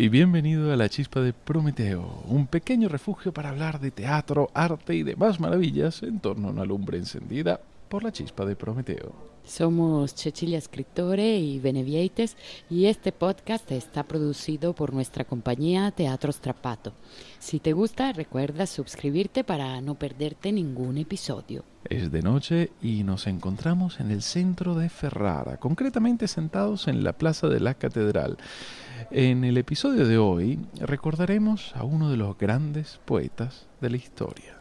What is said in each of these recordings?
y bienvenido a la Chispa de Prometeo, un pequeño refugio para hablar de teatro, arte y demás maravillas en torno a una lumbre encendida por la Chispa de Prometeo. Somos Cecilia Scrittore y Benevieites y este podcast está producido por nuestra compañía Teatro Strapato. Si te gusta, recuerda suscribirte para no perderte ningún episodio. Es de noche y nos encontramos en el centro de Ferrara, concretamente sentados en la plaza de la catedral. En el episodio de hoy recordaremos a uno de los grandes poetas de la historia.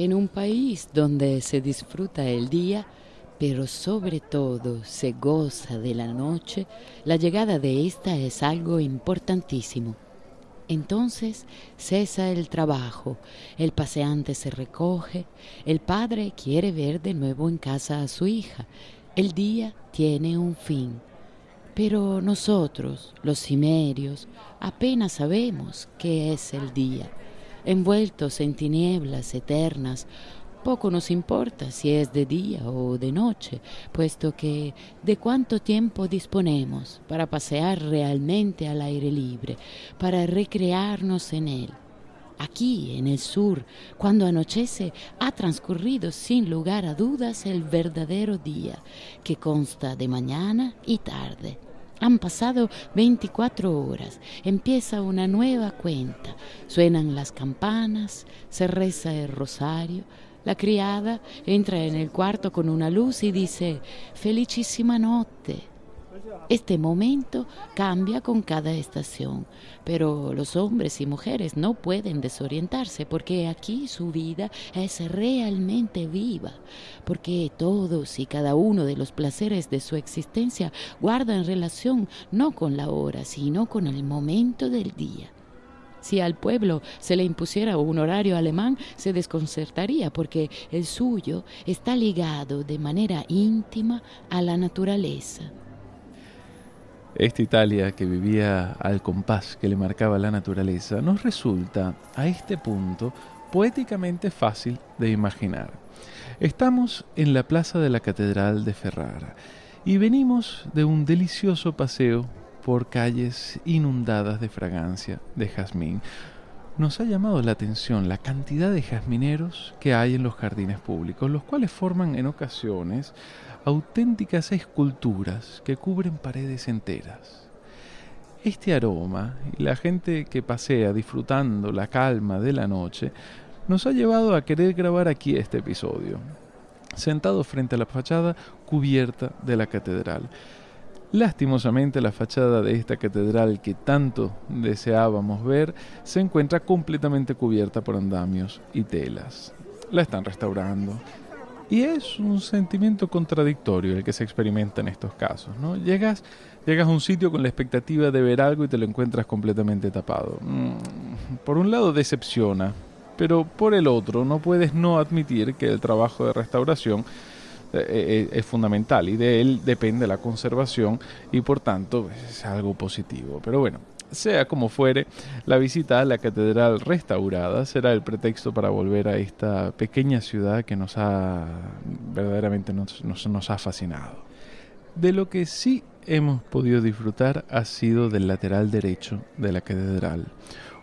En un país donde se disfruta el día, pero sobre todo se goza de la noche, la llegada de esta es algo importantísimo. Entonces cesa el trabajo, el paseante se recoge, el padre quiere ver de nuevo en casa a su hija, el día tiene un fin. Pero nosotros, los cimerios, apenas sabemos qué es el día envueltos en tinieblas eternas, poco nos importa si es de día o de noche, puesto que de cuánto tiempo disponemos para pasear realmente al aire libre, para recrearnos en él. Aquí, en el sur, cuando anochece, ha transcurrido sin lugar a dudas el verdadero día, que consta de mañana y tarde. Han pasado 24 horas, empieza una nueva cuenta, suenan las campanas, se reza el rosario, la criada entra en el cuarto con una luz y dice, felicísima notte. Este momento cambia con cada estación, pero los hombres y mujeres no pueden desorientarse porque aquí su vida es realmente viva, porque todos y cada uno de los placeres de su existencia guardan relación no con la hora, sino con el momento del día. Si al pueblo se le impusiera un horario alemán, se desconcertaría porque el suyo está ligado de manera íntima a la naturaleza. Esta Italia que vivía al compás que le marcaba la naturaleza nos resulta a este punto poéticamente fácil de imaginar. Estamos en la plaza de la Catedral de Ferrara y venimos de un delicioso paseo por calles inundadas de fragancia de jazmín. Nos ha llamado la atención la cantidad de jazmineros que hay en los jardines públicos, los cuales forman en ocasiones auténticas esculturas que cubren paredes enteras. Este aroma y la gente que pasea disfrutando la calma de la noche nos ha llevado a querer grabar aquí este episodio, sentado frente a la fachada cubierta de la catedral. Lastimosamente la fachada de esta catedral que tanto deseábamos ver se encuentra completamente cubierta por andamios y telas. La están restaurando, y es un sentimiento contradictorio el que se experimenta en estos casos. ¿no? Llegas, llegas a un sitio con la expectativa de ver algo y te lo encuentras completamente tapado. Mm, por un lado decepciona, pero por el otro no puedes no admitir que el trabajo de restauración es fundamental y de él depende la conservación y por tanto es algo positivo. Pero bueno, sea como fuere, la visita a la catedral restaurada será el pretexto para volver a esta pequeña ciudad que nos ha verdaderamente nos, nos, ha fascinado. De lo que sí hemos podido disfrutar ha sido del lateral derecho de la catedral,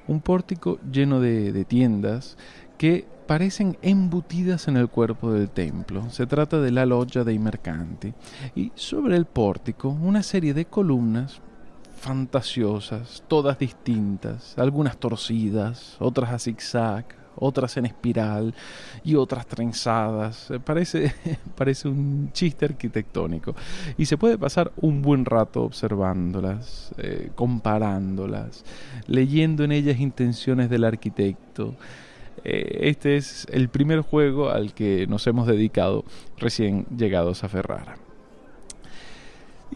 un pórtico lleno de, de tiendas que parecen embutidas en el cuerpo del templo. Se trata de la loggia dei mercanti y sobre el pórtico una serie de columnas fantasiosas, todas distintas, algunas torcidas, otras a zigzag, otras en espiral y otras trenzadas. Eh, parece, parece un chiste arquitectónico. Y se puede pasar un buen rato observándolas, eh, comparándolas, leyendo en ellas intenciones del arquitecto. Eh, este es el primer juego al que nos hemos dedicado recién llegados a Ferrara.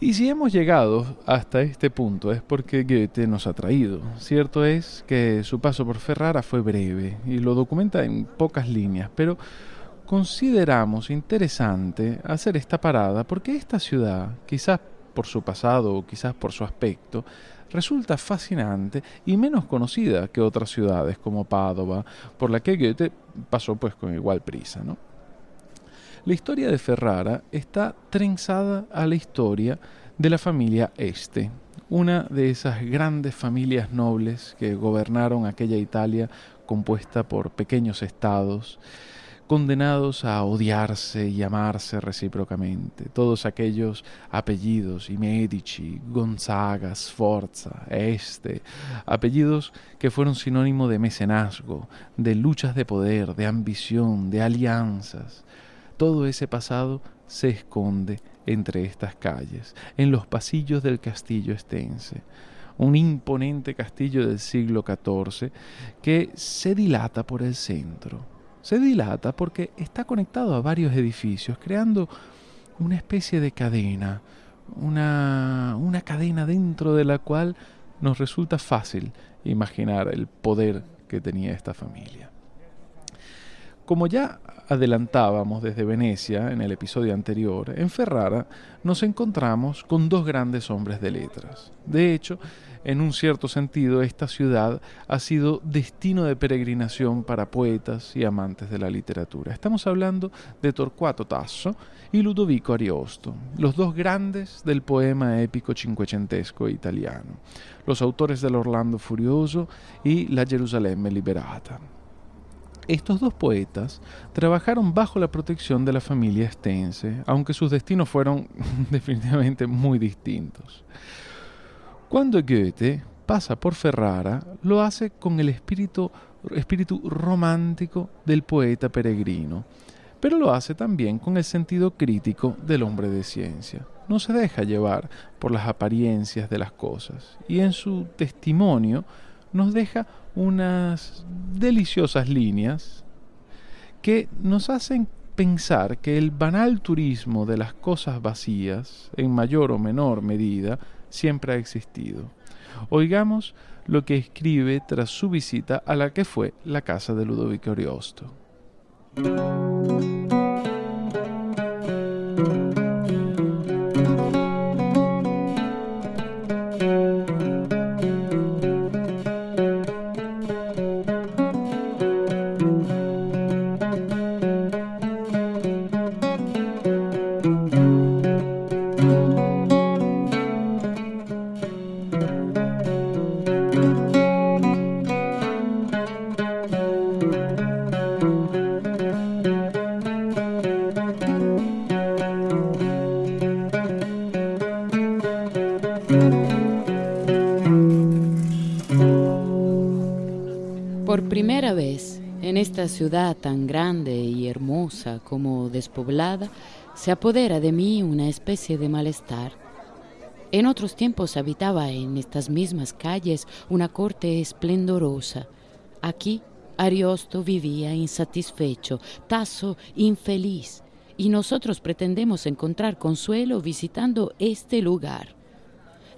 Y si hemos llegado hasta este punto es porque Goethe nos ha traído. Cierto es que su paso por Ferrara fue breve y lo documenta en pocas líneas, pero consideramos interesante hacer esta parada porque esta ciudad, quizás por su pasado o quizás por su aspecto, resulta fascinante y menos conocida que otras ciudades como Padova, por la que Goethe pasó pues con igual prisa, ¿no? La historia de Ferrara está trenzada a la historia de la familia Este, una de esas grandes familias nobles que gobernaron aquella Italia compuesta por pequeños estados, condenados a odiarse y amarse recíprocamente. Todos aquellos apellidos, y Medici, Gonzaga, Sforza, Este, apellidos que fueron sinónimo de mecenazgo, de luchas de poder, de ambición, de alianzas. Todo ese pasado se esconde entre estas calles, en los pasillos del castillo estense un imponente castillo del siglo XIV que se dilata por el centro se dilata porque está conectado a varios edificios, creando una especie de cadena, una, una cadena dentro de la cual nos resulta fácil imaginar el poder que tenía esta familia. Como ya adelantábamos desde Venecia en el episodio anterior, en Ferrara nos encontramos con dos grandes hombres de letras. De hecho, en un cierto sentido, esta ciudad ha sido destino de peregrinación para poetas y amantes de la literatura. Estamos hablando de Torquato Tasso y Ludovico Ariosto, los dos grandes del poema épico cinquecentesco italiano, los autores del Orlando Furioso y La Gerusalemme Liberata. Estos dos poetas trabajaron bajo la protección de la familia Estense, aunque sus destinos fueron definitivamente muy distintos. Cuando Goethe pasa por Ferrara, lo hace con el espíritu, espíritu romántico del poeta peregrino, pero lo hace también con el sentido crítico del hombre de ciencia. No se deja llevar por las apariencias de las cosas y en su testimonio nos deja unas deliciosas líneas que nos hacen pensar que el banal turismo de las cosas vacías, en mayor o menor medida, siempre ha existido. Oigamos lo que escribe tras su visita a la que fue la casa de Ludovico Ariosto. Ciudad tan grande y hermosa como despoblada, se apodera de mí una especie de malestar. En otros tiempos habitaba en estas mismas calles una corte esplendorosa. Aquí Ariosto vivía insatisfecho, Tasso infeliz, y nosotros pretendemos encontrar consuelo visitando este lugar.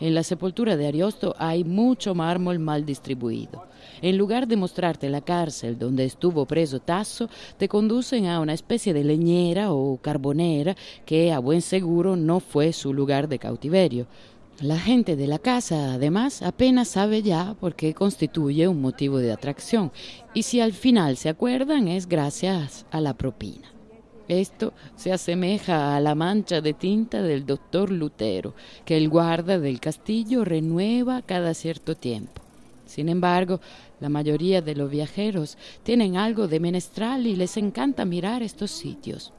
En la sepultura de Ariosto hay mucho mármol mal distribuido. En lugar de mostrarte la cárcel donde estuvo preso Tasso, te conducen a una especie de leñera o carbonera que a buen seguro no fue su lugar de cautiverio. La gente de la casa, además, apenas sabe ya por qué constituye un motivo de atracción, y si al final se acuerdan es gracias a la propina. Esto se asemeja a la mancha de tinta del doctor Lutero, que el guarda del castillo renueva cada cierto tiempo. Sin embargo, la mayoría de los viajeros tienen algo de menestral y les encanta mirar estos sitios.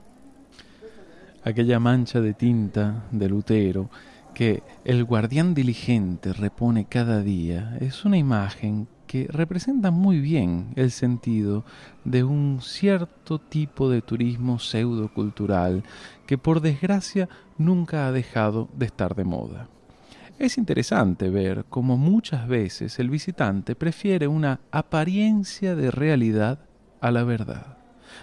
Aquella mancha de tinta de Lutero que el guardián diligente repone cada día es una imagen que representa muy bien el sentido de un cierto tipo de turismo pseudocultural que por desgracia nunca ha dejado de estar de moda. Es interesante ver cómo muchas veces el visitante prefiere una apariencia de realidad a la verdad,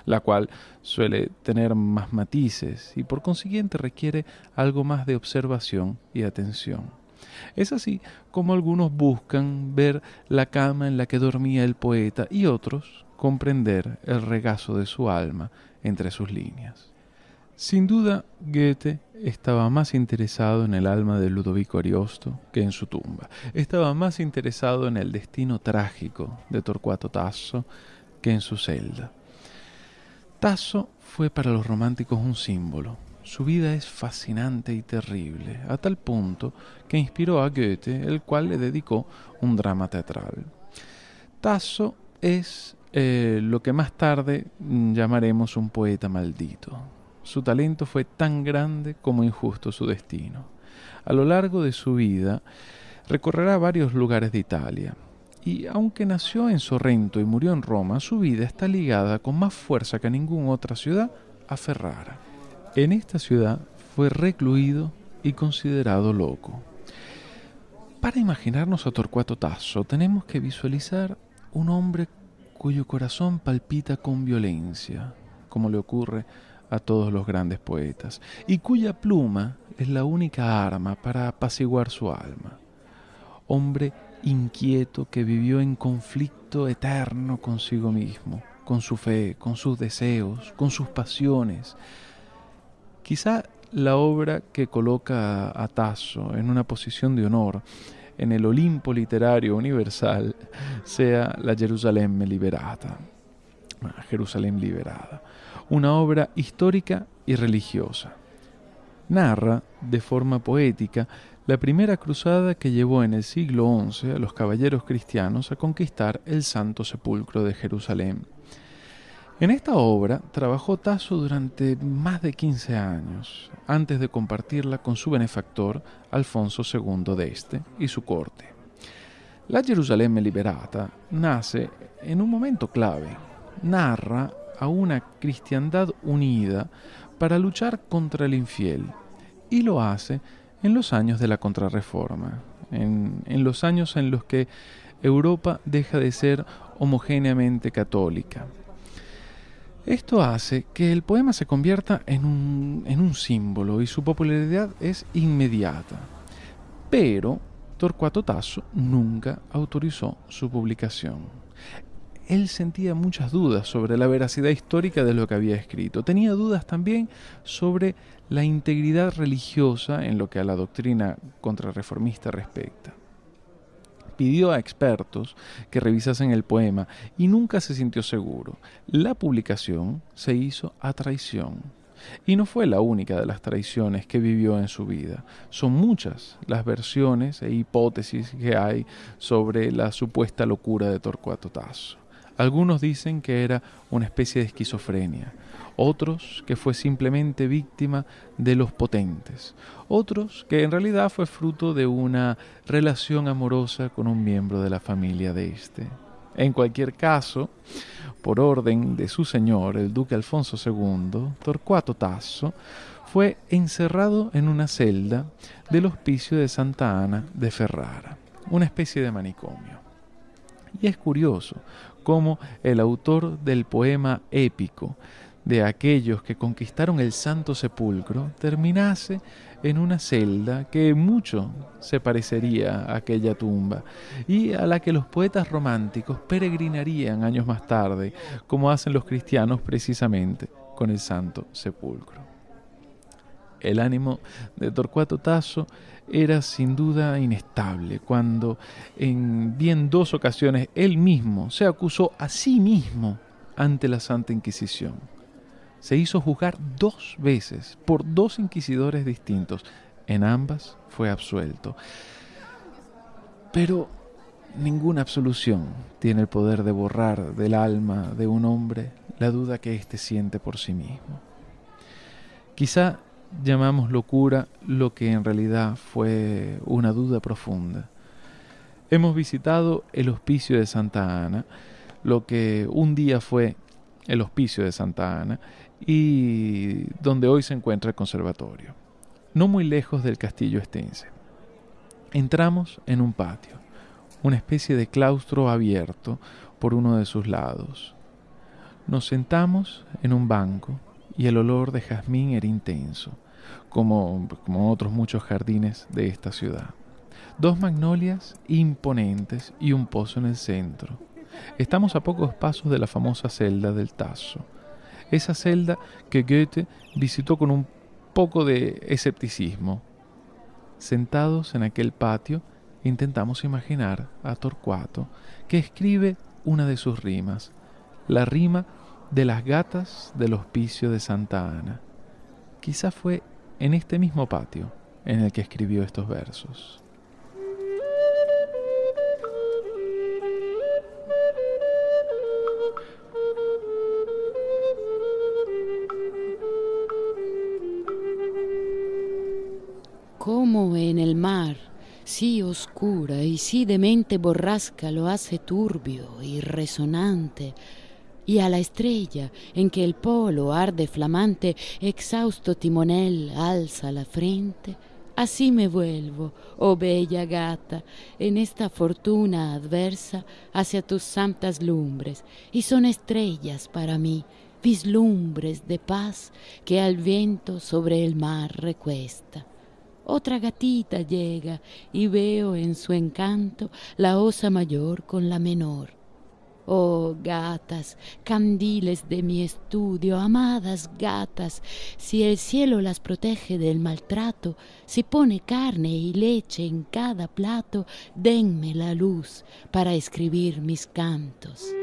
la cual suele tener más matices y por consiguiente requiere algo más de observación y atención. Es así como algunos buscan ver la cama en la que dormía el poeta y otros comprender el regazo de su alma entre sus líneas. Sin duda, Goethe estaba más interesado en el alma de Ludovico Ariosto que en su tumba. Estaba más interesado en el destino trágico de Torcuato Tasso que en su celda. Tasso fue para los románticos un símbolo. Su vida es fascinante y terrible, a tal punto que inspiró a Goethe, el cual le dedicó un drama teatral. Tasso es eh, lo que más tarde llamaremos un poeta maldito. Su talento fue tan grande como injusto su destino. A lo largo de su vida recorrerá varios lugares de Italia, y aunque nació en Sorrento y murió en Roma, su vida está ligada con más fuerza que ninguna otra ciudad a Ferrara. En esta ciudad fue recluido y considerado loco. Para imaginarnos a Torcuato Tasso tenemos que visualizar un hombre cuyo corazón palpita con violencia, como le ocurre a todos los grandes poetas, y cuya pluma es la única arma para apaciguar su alma. Hombre inquieto que vivió en conflicto eterno consigo mismo, con su fe, con sus deseos, con sus pasiones. Quizá la obra que coloca a Tasso en una posición de honor en el Olimpo literario universal sea la Jerusalén liberata. Ah, Jerusalén liberada una obra histórica y religiosa. Narra, de forma poética, la primera cruzada que llevó en el siglo XI a los caballeros cristianos a conquistar el Santo Sepulcro de Jerusalén. En esta obra trabajó Tasso durante más de 15 años, antes de compartirla con su benefactor Alfonso II de Este y su corte. La Jerusalén liberata nace en un momento clave. Narra a una cristiandad unida para luchar contra el infiel. Y lo hace en los años de la Contrarreforma, en, en los años en los que Europa deja de ser homogéneamente católica. Esto hace que el poema se convierta en un, en un, símbolo y su popularidad es inmediata. Pero Torcuato Tasso nunca autorizó su publicación él sentía muchas dudas sobre la veracidad histórica de lo que había escrito. Tenía dudas también sobre la integridad religiosa en lo que a la doctrina contrarreformista respecta. Pidió a expertos que revisasen el poema y nunca se sintió seguro. La publicación se hizo a traición. Y no fue la única de las traiciones que vivió en su vida. Son muchas las versiones e hipótesis que hay sobre la supuesta locura de Torcuato Tasso. Algunos dicen que era una especie de esquizofrenia, otros que fue simplemente víctima de los potentes, otros que en realidad fue fruto de una relación amorosa con un miembro de la familia de este. En cualquier caso, por orden de su señor, el duque Alfonso II, Torcuato Tasso, fue encerrado en una celda del hospicio de Santa Ana de Ferrara, una especie de manicomio. Y es curioso como el autor del poema épico de aquellos que conquistaron el Santo Sepulcro terminase en una celda que mucho se parecería a aquella tumba y a la que los poetas románticos peregrinarían años más tarde, como hacen los cristianos precisamente con el Santo Sepulcro. El ánimo de Torcuato Tasso era sin duda inestable, cuando en bien dos ocasiones él mismo se acusó a sí mismo ante la Santa Inquisición. Se hizo juzgar dos veces por dos inquisidores distintos. En ambas fue absuelto. Pero ninguna absolución tiene el poder de borrar del alma de un hombre la duda que éste siente por sí mismo. Quizá llamamos locura lo que en realidad fue una duda profunda. Hemos visitado el hospicio de Santa Ana, lo que un día fue el hospicio de Santa Ana y donde hoy se encuentra el conservatorio, no muy lejos del castillo estense. Entramos en un patio, una especie de claustro abierto por uno de sus lados. Nos sentamos en un banco y el olor de jazmín era intenso, como, como otros muchos jardines de esta ciudad. Dos magnolias imponentes y un pozo en el centro. Estamos a pocos pasos de la famosa celda del Tazo. Esa celda que Goethe visitó con un poco de escepticismo. Sentados en aquel patio, intentamos imaginar a Torcuato, que escribe una de sus rimas, la rima de las gatas del hospicio de Santa Ana. Quizá fue en este mismo patio en el que escribió estos versos. Como en el mar, sí oscura y sí de mente borrasca lo hace turbio y resonante, y a la estrella en que el polo arde flamante, exhausto timonel alza la frente, así me vuelvo, oh bella gata, en esta fortuna adversa hacia tus santas lumbres, y son estrellas para mí, vislumbres de paz que al viento sobre el mar recuesta. Otra gatita llega y veo en su encanto la osa mayor con la menor Oh gatas, candiles de mi estudio, amadas gatas, si el cielo las protege del maltrato, si pone carne y leche en cada plato, denme la luz para escribir mis cantos.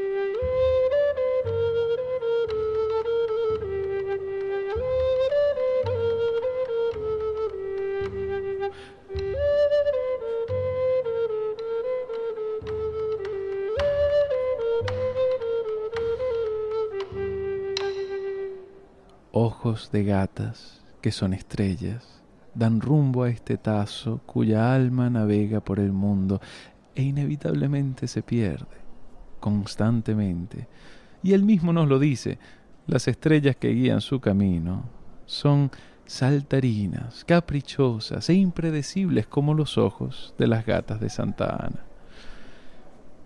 De gatas que son estrellas, dan rumbo a este tazo cuya alma navega por el mundo e inevitablemente se pierde, constantemente. Y él mismo nos lo dice, las estrellas que guían su camino son saltarinas, caprichosas e impredecibles como los ojos de las gatas de Santa Ana.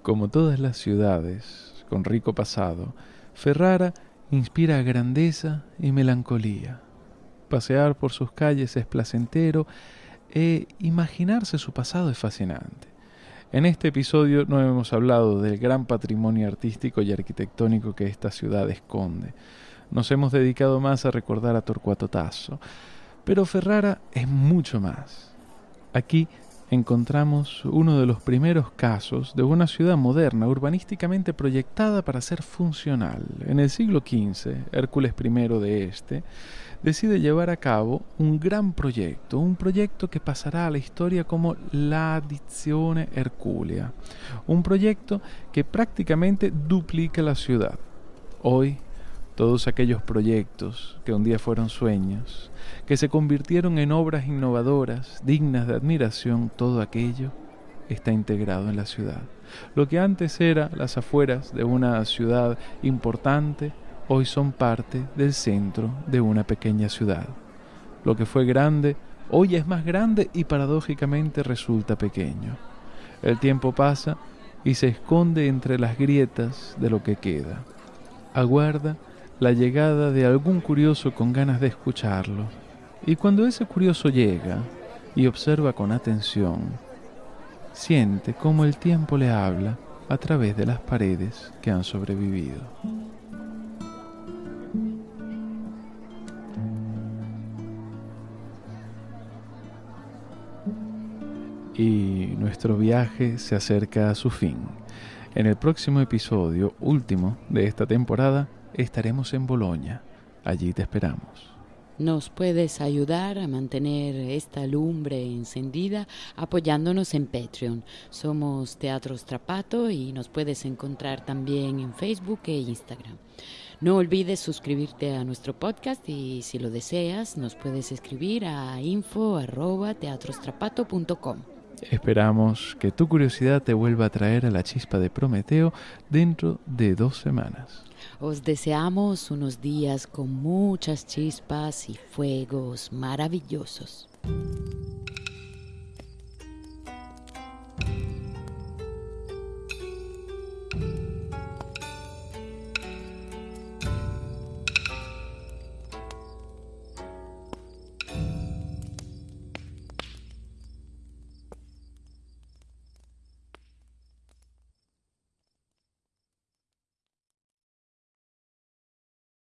Como todas las ciudades con rico pasado, Ferrara inspira grandeza y melancolía. Pasear por sus calles es placentero e imaginarse su pasado es fascinante. En este episodio no hemos hablado del gran patrimonio artístico y arquitectónico que esta ciudad esconde. Nos hemos dedicado más a recordar a Torcuato Tasso, pero Ferrara es mucho más. Aquí encontramos uno de los primeros casos de una ciudad moderna urbanísticamente proyectada para ser funcional. En el siglo XV, Hércules I de este decide llevar a cabo un gran proyecto, un proyecto que pasará a la historia como la Addizione Herculea, un proyecto que prácticamente duplica la ciudad. Hoy todos aquellos proyectos que un día fueron sueños, que se convirtieron en obras innovadoras, dignas de admiración, todo aquello está integrado en la ciudad. Lo que antes era las afueras de una ciudad importante, hoy son parte del centro de una pequeña ciudad. Lo que fue grande, hoy es más grande y paradójicamente resulta pequeño. El tiempo pasa y se esconde entre las grietas de lo que queda. Aguarda la llegada de algún curioso con ganas de escucharlo. Y cuando ese curioso llega y observa con atención, siente cómo el tiempo le habla a través de las paredes que han sobrevivido. Y nuestro viaje se acerca a su fin. En el próximo episodio, último de esta temporada, estaremos en Boloña. Allí te esperamos. Nos puedes ayudar a mantener esta lumbre encendida apoyándonos en Patreon. Somos Teatro Strapato y nos puedes encontrar también en Facebook e Instagram. No olvides suscribirte a nuestro podcast y si lo deseas nos puedes escribir a info@teatrostrapato.com. Esperamos que tu curiosidad te vuelva a traer a la chispa de Prometeo dentro de dos semanas. Os deseamos unos días con muchas chispas y fuegos maravillosos.